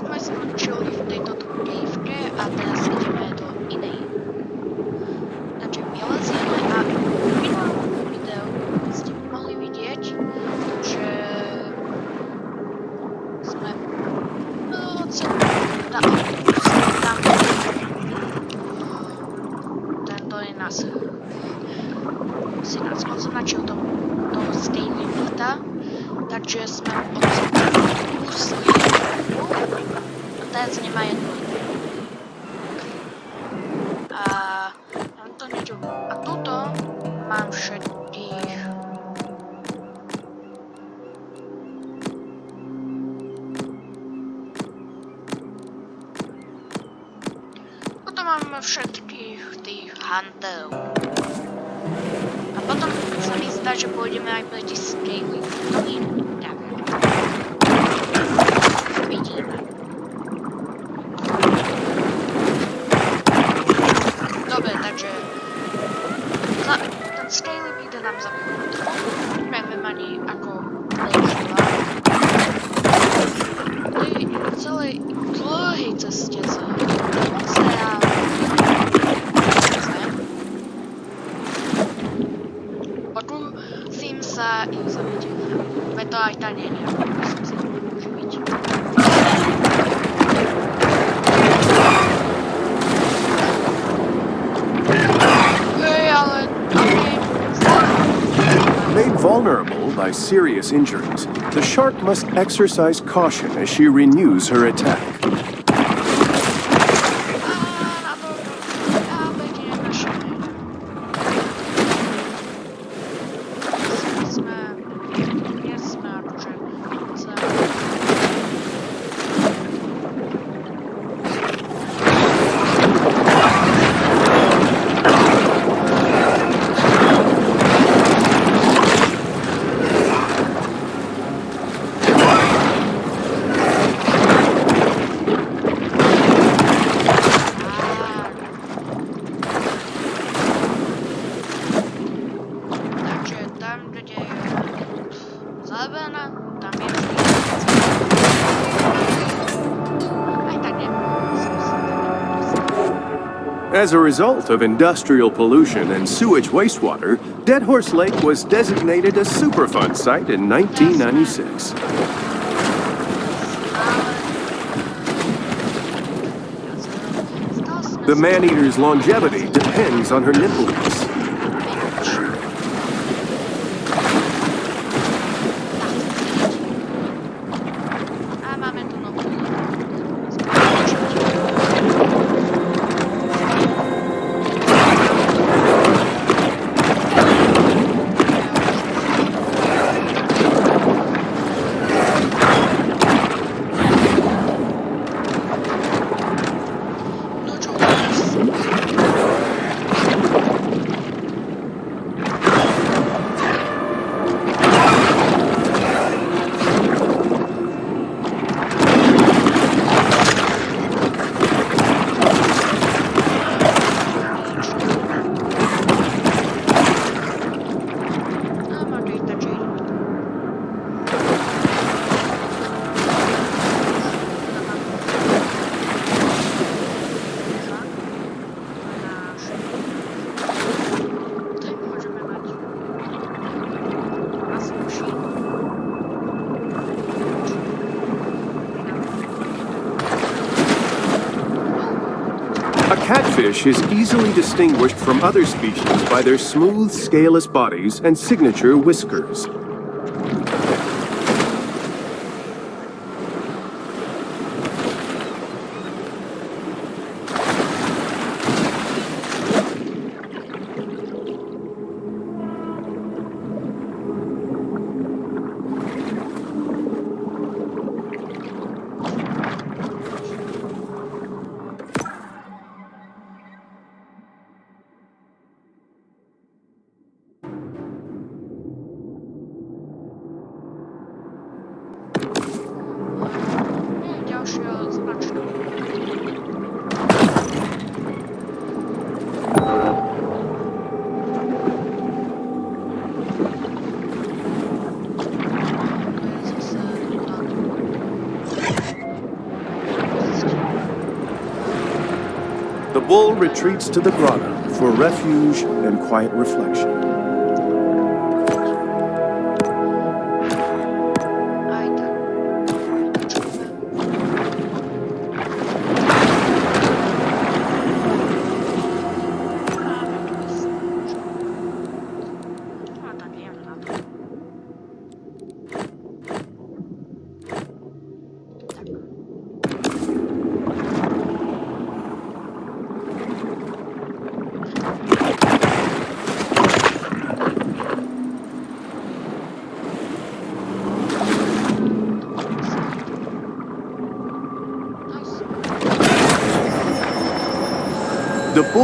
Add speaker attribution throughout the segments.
Speaker 1: sme skončili v tejto dúbivke a teraz ideme do inej. Takže vylezieme a v minulom videu ste mohli vidieť, že sme tento je nás si nás označil toho, toho Skyrim takže sme odsúdili sa mi zdá, že ale... Okay.
Speaker 2: Made vulnerable by serious injuries, the shark must exercise caution as she renews her attack. As a result of industrial pollution and sewage wastewater, Dead Horse Lake was designated a Superfund site in 1996. The man-eater's longevity depends on her nipples. Is easily distinguished from other species by their smooth, scaleless bodies and signature whiskers. Bull retreats to the grotto for refuge and quiet reflection.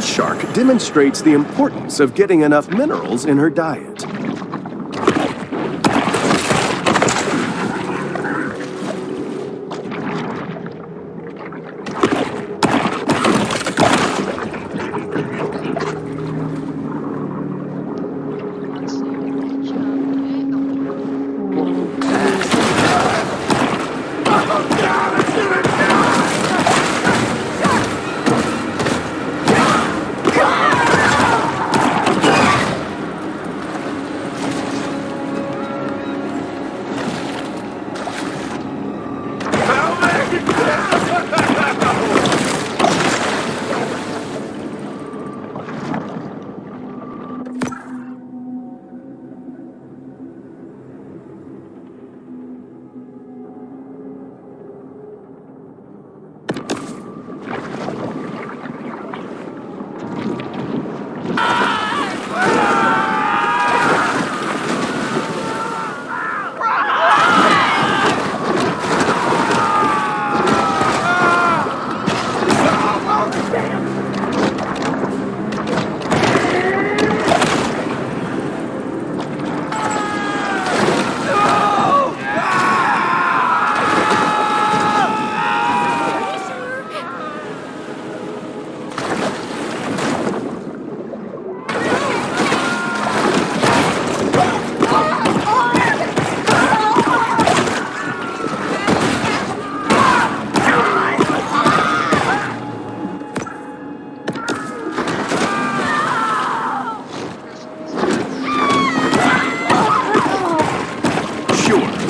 Speaker 2: Shark demonstrates the importance of getting enough minerals in her diet.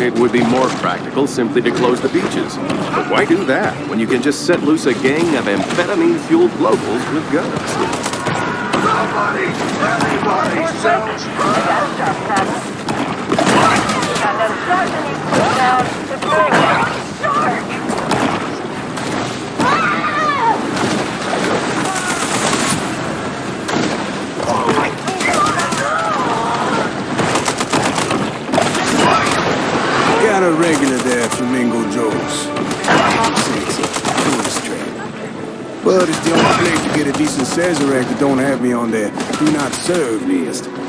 Speaker 2: It would be more practical simply to close the beaches. But why do that when you can just set loose a gang of amphetamine-fueled locals with guns?
Speaker 3: Somebody! Everybody! Self
Speaker 4: And
Speaker 3: Got a regular there, Flamingo Joe's. Sexy, trap. But it's the only place to get a decent Sazerac that don't have me on their do not serve list.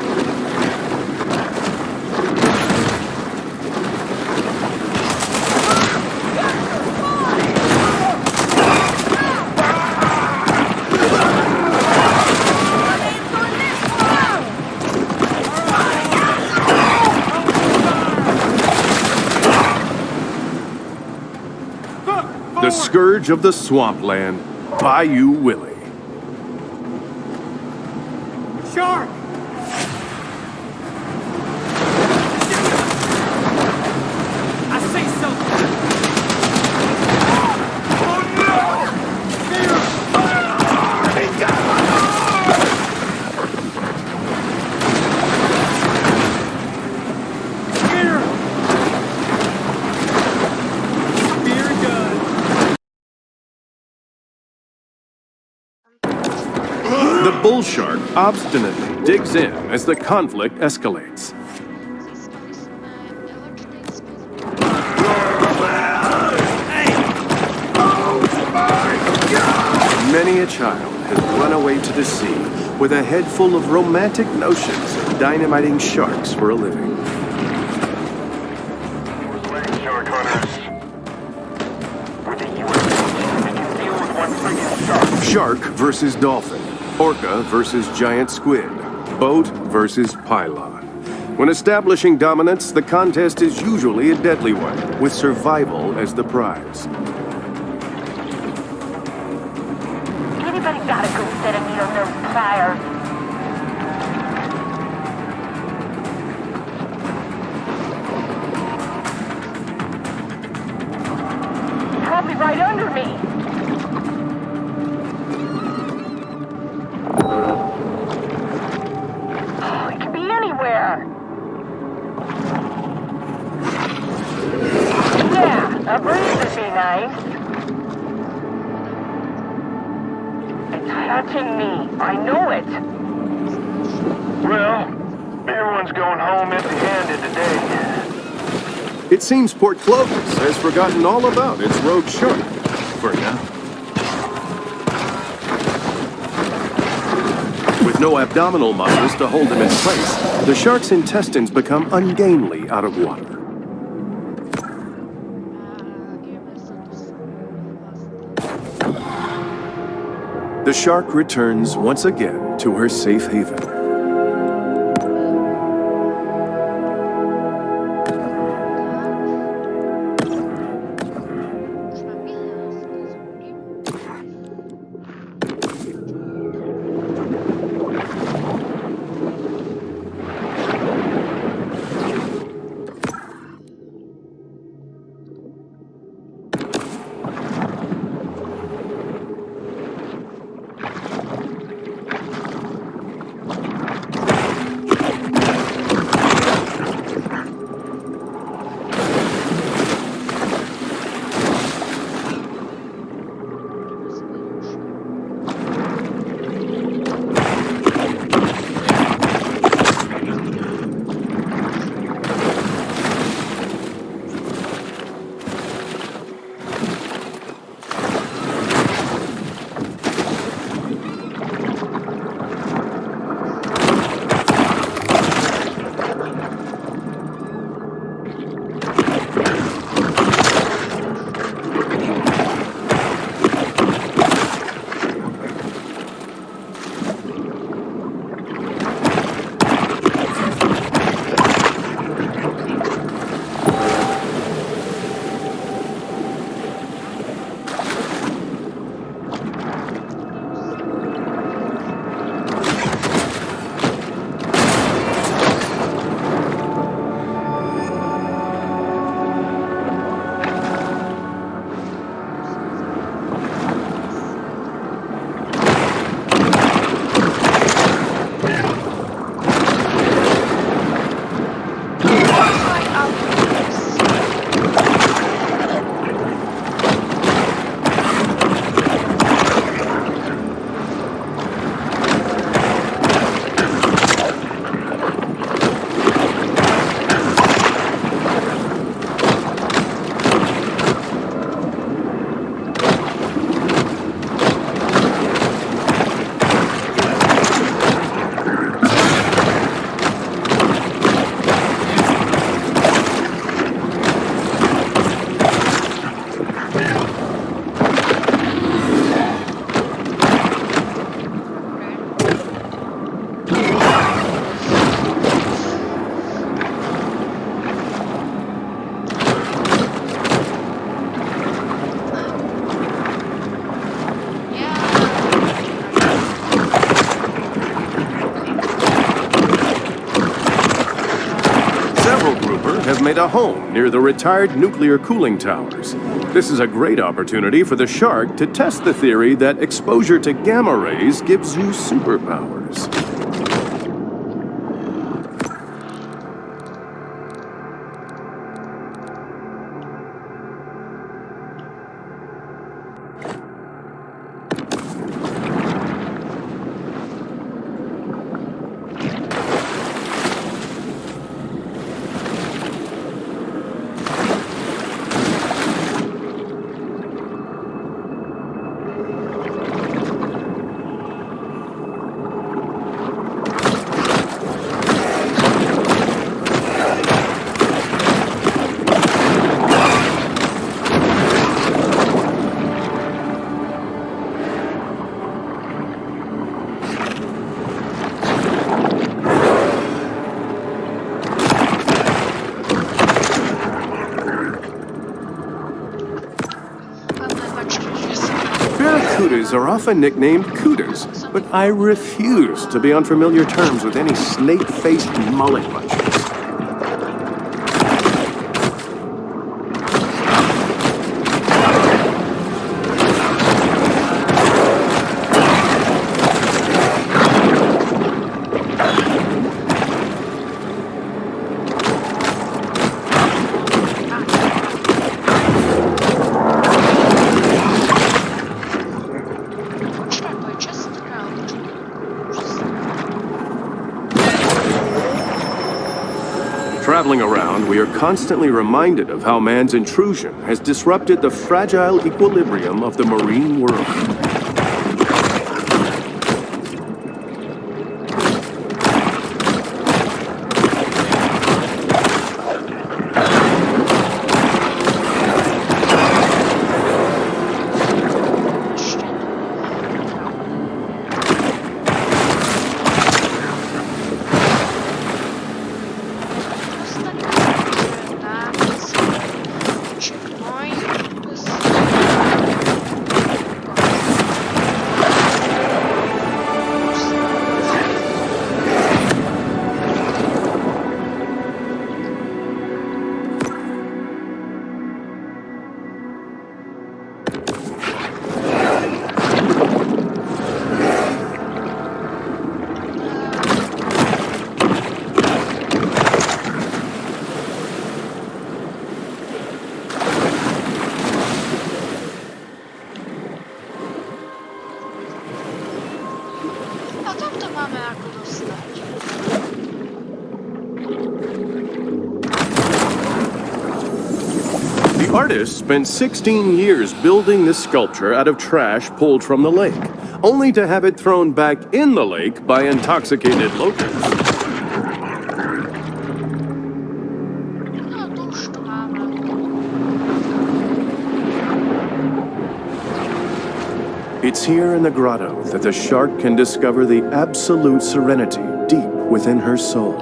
Speaker 2: Scourge of the swampland, Bayou Willie.
Speaker 5: Shark! I say something! Spear and gun!
Speaker 2: The bull shark obstinately digs in as the conflict escalates. Many a child has run away to the sea with a head full of romantic notions of dynamiting sharks for a living.
Speaker 6: Shark
Speaker 2: versus dolphin. Orca versus giant squid. Boat versus pylon. When establishing dominance, the contest is usually a deadly one, with survival as the prize.
Speaker 4: Nice. It's touching me. I know it.
Speaker 6: Well, everyone's going home empty-handed today.
Speaker 2: It seems Port Clovis has forgotten all about its rogue shark. For now. With no abdominal muscles to hold him in place, the shark's intestines become ungainly out of water. The shark returns once again to her safe haven. A home near the retired nuclear cooling towers. This is a great opportunity for the shark to test the theory that exposure to gamma rays gives you superpowers. Are often nicknamed cudas, but I refuse to be on familiar terms with any snake-faced mullet munchers. Constantly reminded of how man's intrusion has disrupted the fragile equilibrium of the marine world. Spent 16 years building this sculpture out of trash pulled from the lake, only to have it thrown back in the lake by intoxicated
Speaker 1: máme.
Speaker 2: It's here in the grotto that the shark can discover the absolute serenity deep within her soul.